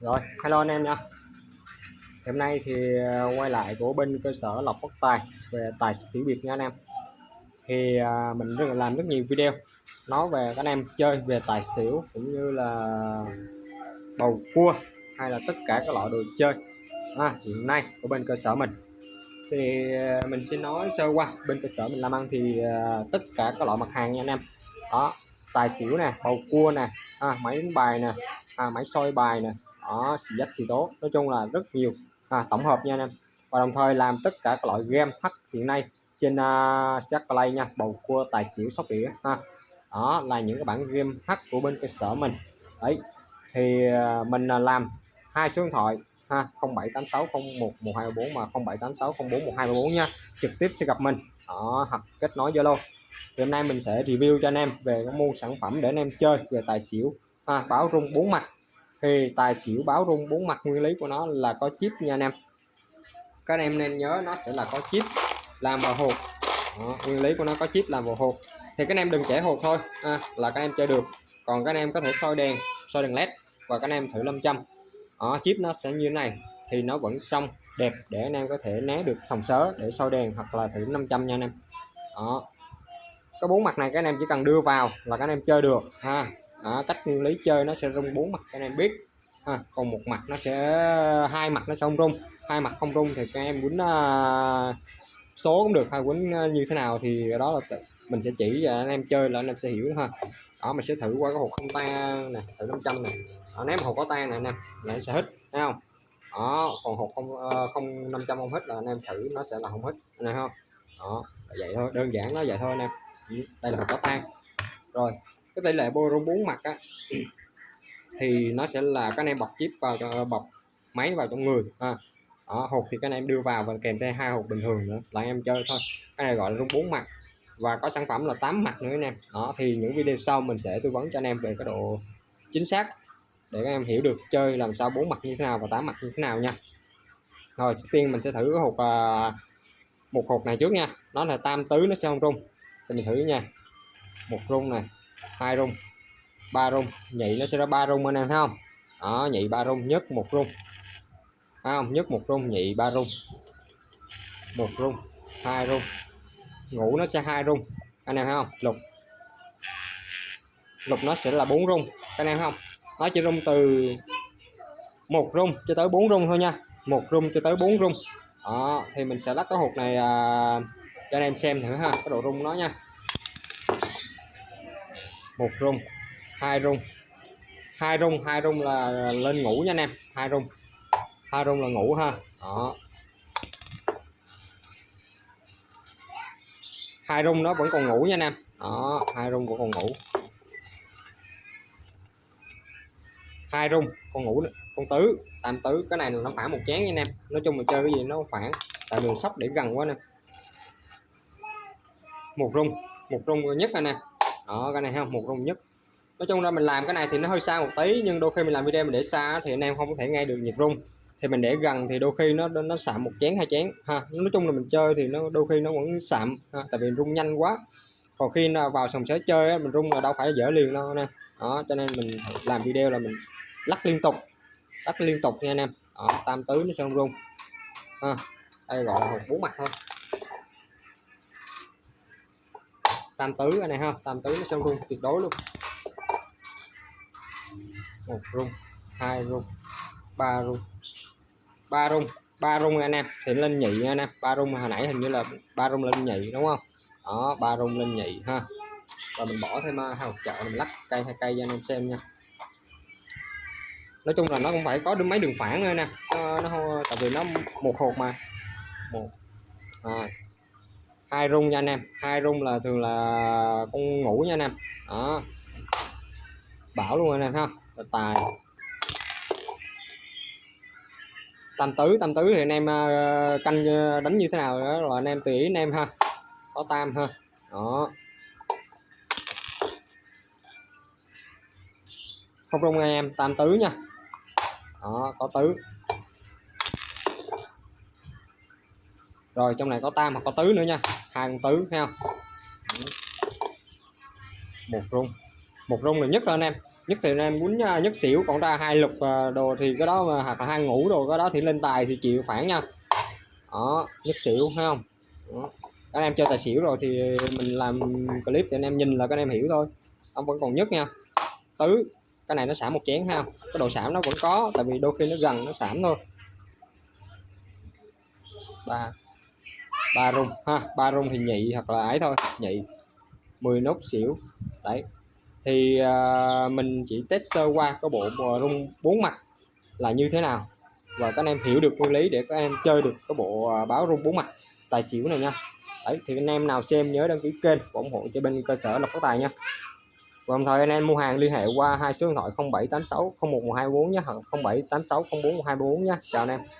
Rồi, hello anh em nha. Hôm nay thì ờ, quay lại của bên cơ sở lọc bất tài về tài xỉu biệt nha anh em. Thì ờ, mình rất là làm rất nhiều video nói về các anh em chơi về tài xỉu cũng như là bầu cua hay là tất cả các loại đồ chơi à, hiện nay của bên cơ sở mình thì ờ, mình xin nói sơ qua bên cơ sở mình làm ăn thì tất cả các loại mặt hàng nha anh em đó tài xỉu nè bầu cua nè à, máy đánh bài nè à, máy soi bài nè đó xì dách xì tố. Nói chung là rất nhiều. À, tổng hợp nha anh em. Và đồng thời làm tất cả các loại game h hiện nay trên uh, play nha. Bầu cua tài xỉu sóc đĩa ha. Đó là những cái bản game h của bên cơ sở mình. Đấy thì uh, mình uh, làm hai số điện thoại ha. 0786011214 mà 0786041214 nha. Trực tiếp sẽ gặp mình. Ở hoặc kết nối Zalo. Thì hôm nay mình sẽ review cho anh em về cái môn sản phẩm để anh em chơi về tài xỉu ha, báo rung bốn mặt thì tài xỉu báo rung bốn mặt nguyên lý của nó là có chip nha anh em. Các anh em nên nhớ nó sẽ là có chip làm vào hộp. Đó, nguyên lý của nó có chip làm vào hộp. Thì các anh em đừng trẻ hộp thôi. À, là các em chơi được. Còn các anh em có thể soi đèn soi đèn led và các anh em thử 500 ở chip nó sẽ như thế này. Thì nó vẫn trong đẹp để anh em có thể né được sòng sớ để soi đèn hoặc là thử 500 nha anh em. Đó. Có bốn mặt này các anh em chỉ cần đưa vào là các anh em chơi được. Ha đó, cách nguyên lý chơi nó sẽ rung bốn mặt cho anh em biết. Ha. còn một mặt nó sẽ hai mặt nó sẽ không rung. Hai mặt không rung thì các em quýnh uh, số cũng được hay quýnh uh, như thế nào thì đó là mình sẽ chỉ cho anh em chơi là anh em sẽ hiểu ha. Đó mình sẽ thử qua cái hộp không tan nè thử 500 này đó, ném hộp có tan này anh em là nó sẽ hít thấy không? Đó còn hộp không uh, không 500 không hít là anh em thử nó sẽ là không hít này không? Đó vậy thôi đơn giản nó vậy thôi anh em. Ừ, đây là hộp có tan. Rồi cái tỷ lệ boron bốn mặt á thì nó sẽ là các anh em bọc chip vào bọc máy vào trong người à, đó, hộp thì các anh em đưa vào và kèm theo hai hộp bình thường nữa là anh em chơi thôi. Cái này gọi là rung bốn mặt. Và có sản phẩm là 8 mặt nữa anh em. Đó thì những video sau mình sẽ tư vấn cho anh em về cái độ chính xác để các em hiểu được chơi làm sao bốn mặt như thế nào và tám mặt như thế nào nha. Rồi trước tiên mình sẽ thử cái hộp à, một hộp này trước nha. Nó là tam tứ nó sẽ không rung. Thì mình thử nha. Một rung này hai rung. Ba rung. Nhị nó sẽ ra ba rung anh em thấy không? Đó nhị ba rung nhất một rung. Thấy không? Nhất một rung nhị ba rung. Một rung hai rung. Ngủ nó sẽ hai rung. Anh em thấy không? Lục. Lục nó sẽ là bốn rung. Anh em thấy không? Nó chỉ rung từ một rung cho tới bốn rung thôi nha. Một rung cho tới bốn rung. Đó thì mình sẽ lắc cái hộp này à, cho anh em xem thử ha cái độ rung nó nha một rung, hai rung. Hai rung hai rung là lên ngủ nha anh em. Hai rung. Hai rung là ngủ ha. Đó. Hai rung nó vẫn còn ngủ nha anh em. Đó, hai rung vẫn còn ngủ. Hai rung, con ngủ con tứ. Tam tứ, cái này nó phản một chén nha anh em. Nói chung mình chơi cái gì nó phản tại đường sóc để gần quá nè. Một rung một rung nhất anh em đó cái này không một rung nhất. Nói chung là mình làm cái này thì nó hơi xa một tí nhưng đôi khi mình làm video mình để xa thì anh em không có thể nghe được nhịp rung. Thì mình để gần thì đôi khi nó nó sạm một chén hai chén ha. Nói chung là mình chơi thì nó đôi khi nó vẫn sạm ha, tại vì rung nhanh quá. Còn khi nào vào sòng sới chơi á, mình rung là đâu phải dở liền đâu nè đó cho nên mình làm video là mình lắc liên tục lắc liên tục nha anh em. Đó, tam tứ nó sẽ không rung. Ha. đây gọi là bốn mặt thôi. Tam tứ cái này ha. Tam tứ nó sẽ rung tuyệt đối luôn. Một rung hai rung ba rung. Ba rung ba rung anh em. Thì lên nhị anh em. Ba rung hồi nãy hình như là ba rung lên nhị đúng không? Đó ba rung lên nhị ha. Và mình bỏ thêm à, hào chợ mình lắc cây hai cây cho anh em xem nha. Nói chung là nó cũng phải có được mấy đường phản nữa nè nó, nó tại vì nó một hộp mà. Một hai hai rung nha anh em. Hai rung là thường là con ngủ nha anh em. Đó. Bảo luôn anh em ha. Tài. Tam tứ tam tứ thì anh em ờ, canh ờ, đánh như thế nào đó rồi anh em tùy ý anh em ha. Có tam ha. Đó. Không rung anh em. Tam tứ nha. Đó, có tứ. Rồi, trong này có tam hoặc có tứ nữa nha hàng tứ ha? một rung. Một rung là nhất rồi anh em. Nhất thì anh em muốn à, nhất xỉu, còn ra hai lục à, đồ thì cái đó mà, hoặc là hai ngủ đồ, cái đó thì lên tài thì chịu phản nha. Đó, nhất xỉu, thấy không? Đó. các anh em chơi tài xỉu rồi thì mình làm clip thì anh em nhìn là các anh em hiểu thôi. Ông vẫn còn nhất nha. Tứ, cái này nó xả một chén ha cái độ xảm nó vẫn có, tại vì đôi khi nó gần, nó xảm thôi. Ba ba rung ha ba rung thì nhị hoặc là ấy thôi nhị. 10 nốt xỉu đấy. Thì uh, mình chỉ test sơ qua cái bộ à, rung bốn mặt là như thế nào. Và các anh em hiểu được nguyên lý để các em chơi được cái bộ à, báo rung bốn mặt tài xỉu này nha. Đấy thì anh em nào xem nhớ đăng ký kênh và ủng hộ cho bên cơ sở lộc phát tài nha. Và đồng thời anh em mua hàng liên hệ qua hai số điện thoại 0786 01124 nhé 0786 04124 nhé. Chào anh em.